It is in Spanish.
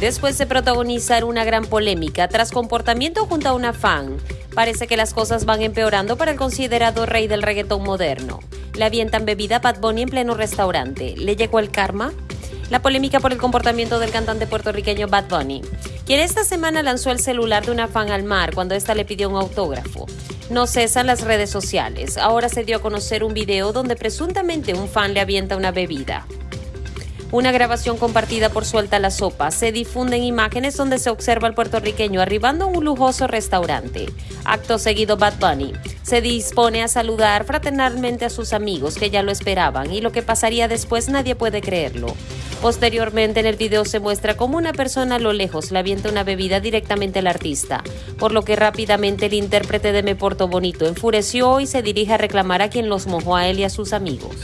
Después de protagonizar una gran polémica tras comportamiento junto a una fan, parece que las cosas van empeorando para el considerado rey del reggaetón moderno. Le avientan bebida Bad Bunny en pleno restaurante. ¿Le llegó el karma? La polémica por el comportamiento del cantante puertorriqueño Bad Bunny, quien esta semana lanzó el celular de una fan al mar cuando ésta le pidió un autógrafo. No cesan las redes sociales. Ahora se dio a conocer un video donde presuntamente un fan le avienta una bebida. Una grabación compartida por Suelta la Sopa. Se difunden imágenes donde se observa al puertorriqueño arribando a un lujoso restaurante. Acto seguido, Bad Bunny se dispone a saludar fraternalmente a sus amigos que ya lo esperaban y lo que pasaría después nadie puede creerlo. Posteriormente en el video se muestra como una persona a lo lejos le avienta una bebida directamente al artista, por lo que rápidamente el intérprete de Me Porto Bonito enfureció y se dirige a reclamar a quien los mojó a él y a sus amigos.